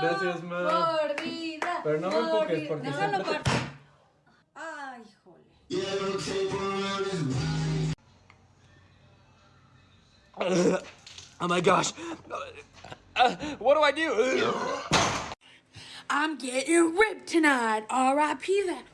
Gracias, ma. Mordida. Pero no me empujes, porque no, siempre te- partir. Ay, jole. Oh my gosh. Uh, what do I do? I'm getting ripped tonight. R.I.P. that.